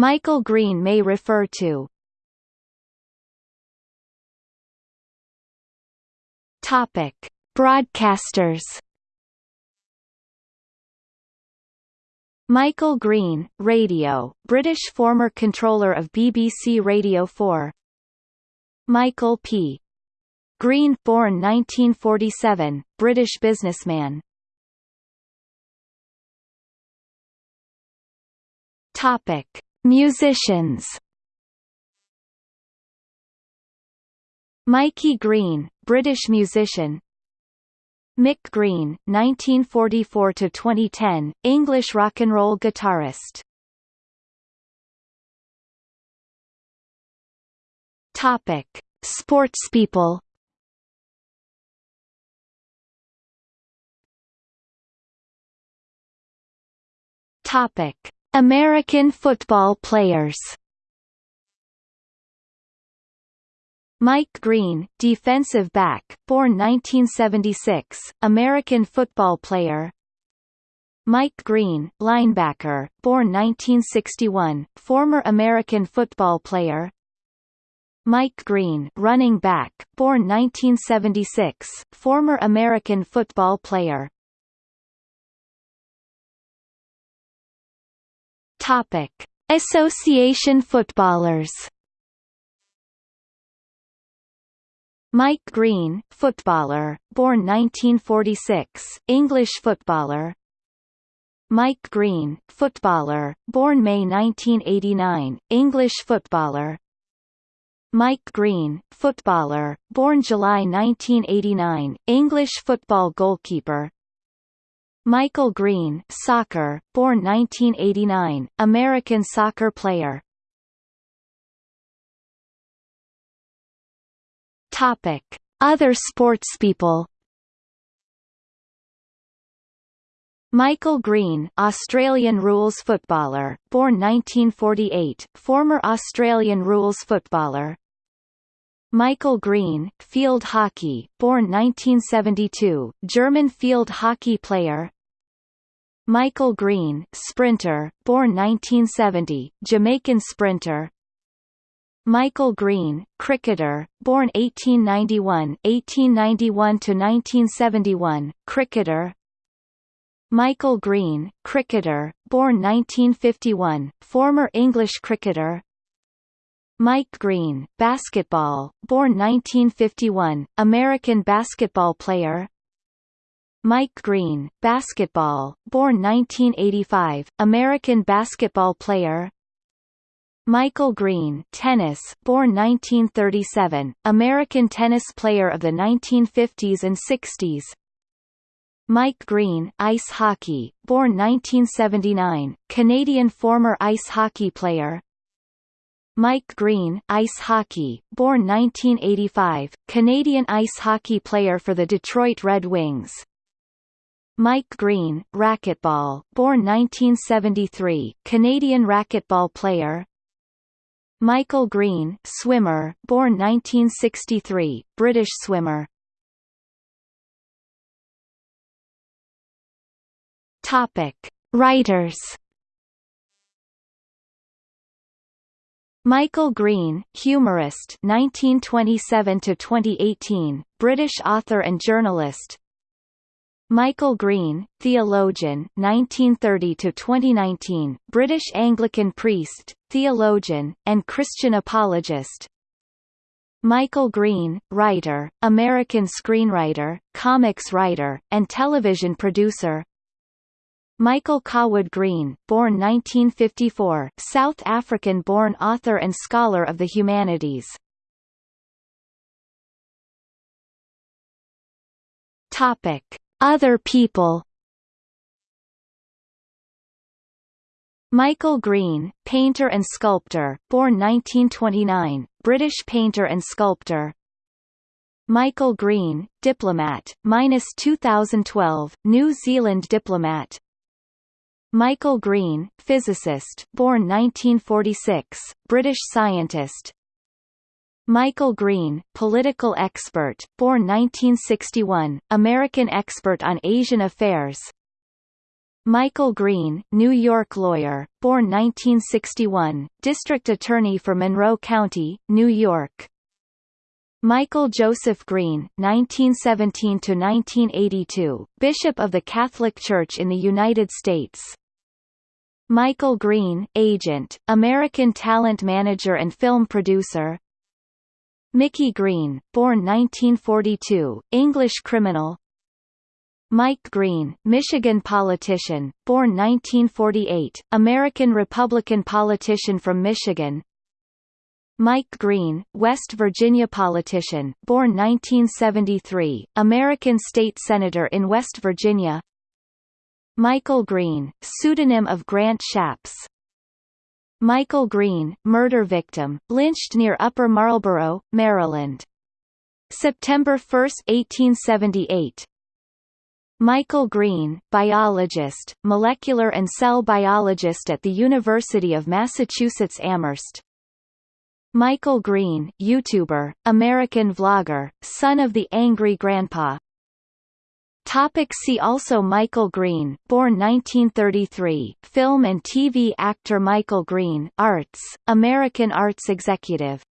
Michael Green may refer to Topic: Broadcasters. Michael Green, Radio, British former controller of BBC Radio 4. Michael P. Green, born 1947, British businessman. Topic: Musicians. Mikey Green, British musician. Mick Green, 1944–2010, English rock and roll guitarist. Topic: Sportspeople. Topic: American football players Mike Green, defensive back, born 1976, American football player. Mike Green, linebacker, born 1961, former American football player. Mike Green, running back, born 1976, former American football player. Topic: Association footballers. Mike Green, footballer, born 1946, English footballer. Mike Green, footballer, born May 1989, English footballer. Mike Green, footballer, born July 1989, English football goalkeeper. Michael Green, soccer, born 1989, American soccer player. Topic: Other sportspeople. Michael Green, Australian rules footballer, born 1948, former Australian rules footballer. Michael Green, field hockey, born 1972, German field hockey player. Michael Green, sprinter, born 1970, Jamaican sprinter. Michael Green, cricketer, born 1891, 1891 to 1971, cricketer. Michael Green, cricketer, born 1951, former English cricketer. Mike Green, basketball, born 1951, American basketball player. Mike Green, basketball, born 1985, American basketball player. Michael Green, tennis, born 1937, American tennis player of the 1950s and 60s. Mike Green, ice hockey, born 1979, Canadian former ice hockey player. Mike Green, ice hockey, born 1985, Canadian ice hockey player for the Detroit Red Wings. Mike Green, racquetball, born 1973, Canadian racquetball player. Michael Green, swimmer, born 1963, British swimmer. Topic: Writers Michael Green, humorist 1927 to 2018, British author and journalist. Michael Green, theologian 1930 to 2019, British Anglican priest, theologian, and Christian apologist. Michael Green, writer, American screenwriter, comics writer, and television producer. Michael Cawood Green, born 1954, South African-born author and scholar of the humanities. Topic: Other people. Michael Green, painter and sculptor, born 1929, British painter and sculptor. Michael Green, diplomat, minus 2012, New Zealand diplomat, Michael Green, physicist, born 1946, British scientist. Michael Green, political expert, born 1961, American expert on Asian affairs. Michael Green, New York lawyer, born 1961, district attorney for Monroe County, New York. Michael Joseph Green, 1917–1982, Bishop of the Catholic Church in the United States. Michael Green, agent, American talent manager and film producer. Mickey Green, born 1942, English criminal. Mike Green, Michigan politician, born 1948, American Republican politician from Michigan, Mike Green, West Virginia politician, born 1973, American state senator in West Virginia. Michael Green, pseudonym of Grant Shapps. Michael Green, murder victim, lynched near Upper Marlboro, Maryland. September 1, 1878. Michael Green, biologist, molecular and cell biologist at the University of Massachusetts Amherst. Michael Green, YouTuber, American vlogger, son of the Angry Grandpa. Topic see also Michael Green, born 1933, film and TV actor Michael Green, arts, American arts executive